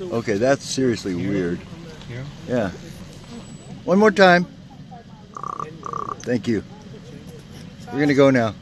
Okay, that's seriously weird. Yeah. One more time. Thank you. We're gonna go now.